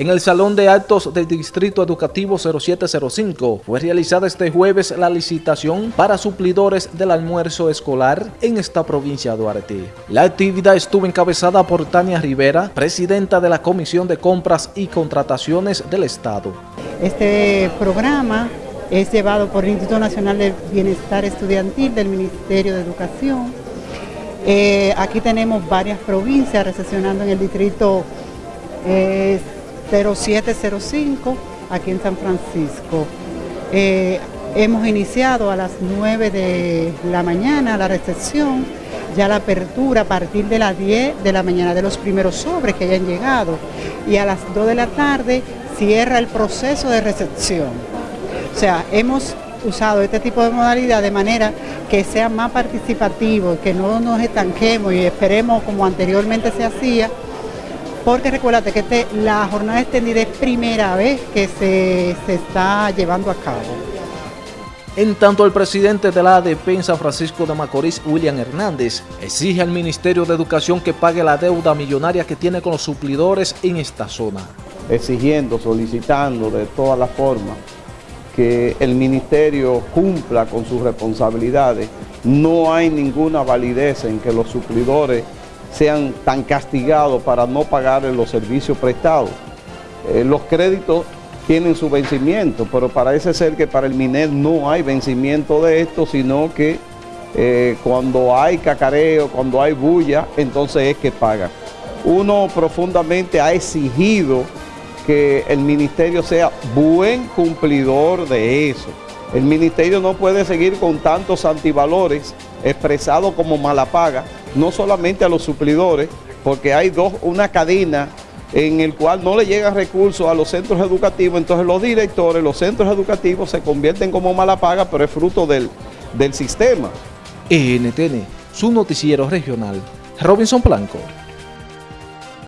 En el Salón de Actos del Distrito Educativo 0705 fue realizada este jueves la licitación para suplidores del almuerzo escolar en esta provincia de Duarte. La actividad estuvo encabezada por Tania Rivera, presidenta de la Comisión de Compras y Contrataciones del Estado. Este programa es llevado por el Instituto Nacional de Bienestar Estudiantil del Ministerio de Educación. Eh, aquí tenemos varias provincias recesionando en el distrito eh, 0705 aquí en San Francisco. Eh, hemos iniciado a las 9 de la mañana la recepción, ya la apertura a partir de las 10 de la mañana de los primeros sobres que hayan llegado y a las 2 de la tarde cierra el proceso de recepción. O sea, hemos usado este tipo de modalidad de manera que sea más participativo, que no nos estanquemos y esperemos como anteriormente se hacía, porque recuérdate que este, la jornada extendida es primera vez que se, se está llevando a cabo. En tanto, el presidente de la San Francisco de Macorís, William Hernández, exige al Ministerio de Educación que pague la deuda millonaria que tiene con los suplidores en esta zona. Exigiendo, solicitando de todas las formas que el Ministerio cumpla con sus responsabilidades. No hay ninguna validez en que los suplidores sean tan castigados para no pagar los servicios prestados. Eh, los créditos tienen su vencimiento, pero parece ser que para el MINER no hay vencimiento de esto, sino que eh, cuando hay cacareo, cuando hay bulla, entonces es que pagan. Uno profundamente ha exigido que el ministerio sea buen cumplidor de eso. El ministerio no puede seguir con tantos antivalores expresados como mala paga, no solamente a los suplidores, porque hay dos, una cadena en el cual no le llegan recursos a los centros educativos, entonces los directores, los centros educativos se convierten como mala paga, pero es fruto del, del sistema. NTN, su noticiero regional, Robinson Blanco.